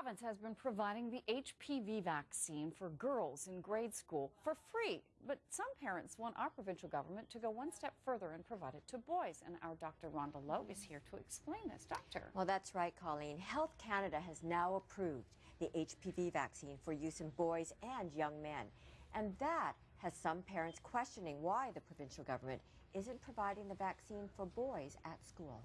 province has been providing the HPV vaccine for girls in grade school for free. But some parents want our provincial government to go one step further and provide it to boys. And our Dr. Rhonda Lowe is here to explain this. Doctor. Well, that's right, Colleen. Health Canada has now approved the HPV vaccine for use in boys and young men. And that has some parents questioning why the provincial government isn't providing the vaccine for boys at school.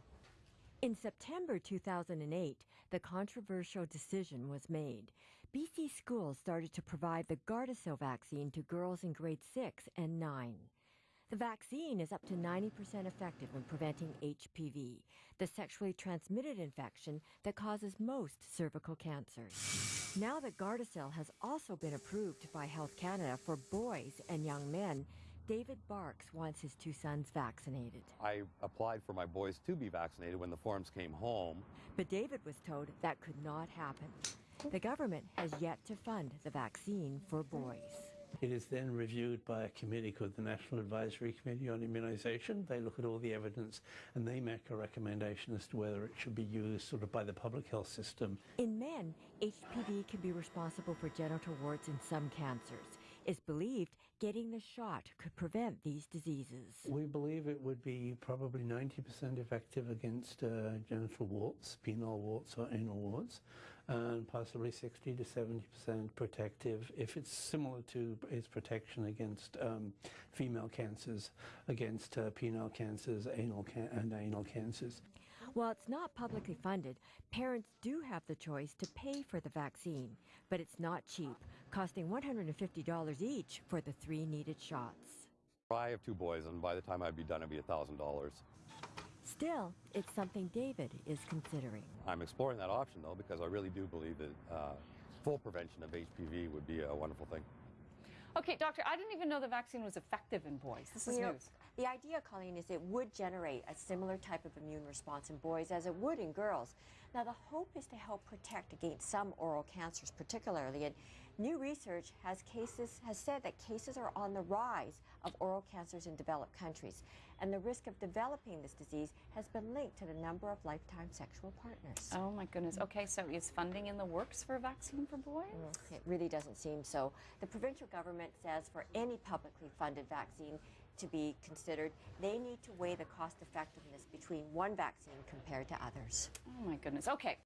In September 2008, the controversial decision was made. BC schools started to provide the Gardasil vaccine to girls in grade 6 and 9. The vaccine is up to 90% effective in preventing HPV, the sexually transmitted infection that causes most cervical cancers. Now that Gardasil has also been approved by Health Canada for boys and young men, David Barks wants his two sons vaccinated. I applied for my boys to be vaccinated when the forms came home. But David was told that could not happen. The government has yet to fund the vaccine for boys. It is then reviewed by a committee called the National Advisory Committee on Immunisation. They look at all the evidence and they make a recommendation as to whether it should be used sort of by the public health system. In men, HPV can be responsible for genital warts in some cancers. It's believed getting the shot could prevent these diseases. We believe it would be probably 90% effective against uh, genital warts, penile warts or anal warts, and possibly 60 to 70% protective if it's similar to its protection against um, female cancers, against uh, penile cancers, anal can and anal cancers. While it's not publicly funded, parents do have the choice to pay for the vaccine, but it's not cheap, costing $150 each for the three needed shots. I have two boys, and by the time I'd be done, it'd be $1,000. Still, it's something David is considering. I'm exploring that option, though, because I really do believe that uh, full prevention of HPV would be a wonderful thing. Okay, doctor, I didn't even know the vaccine was effective in boys. This is you news. Know, the idea, Colleen, is it would generate a similar type of immune response in boys as it would in girls. Now, the hope is to help protect against some oral cancers, particularly. And new research has cases has said that cases are on the rise of oral cancers in developed countries, and the risk of developing this disease has been linked to the number of lifetime sexual partners. Oh my goodness. Okay, so is funding in the works for a vaccine for boys? Mm, it really doesn't seem so. The provincial government government says for any publicly funded vaccine to be considered, they need to weigh the cost effectiveness between one vaccine compared to others. Oh my goodness. Okay.